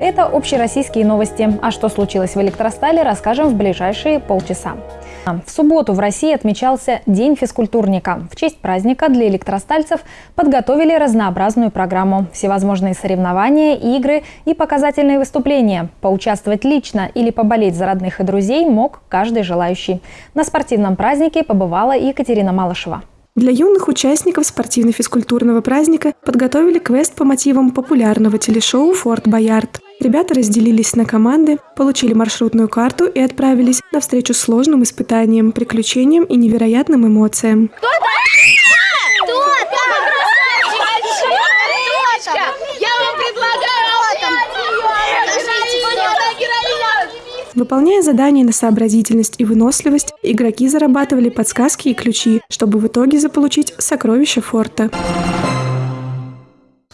Это общероссийские новости. А что случилось в электростале, расскажем в ближайшие полчаса. В субботу в России отмечался День физкультурника. В честь праздника для электростальцев подготовили разнообразную программу. Всевозможные соревнования, игры и показательные выступления. Поучаствовать лично или поболеть за родных и друзей мог каждый желающий. На спортивном празднике побывала Екатерина Малышева. Для юных участников спортивно-физкультурного праздника подготовили квест по мотивам популярного телешоу «Форт Боярд». Ребята разделились на команды, получили маршрутную карту и отправились навстречу сложным испытаниям, приключениям и невероятным эмоциям. Кто Выполняя задания на сообразительность и выносливость, игроки зарабатывали подсказки и ключи, чтобы в итоге заполучить сокровища форта.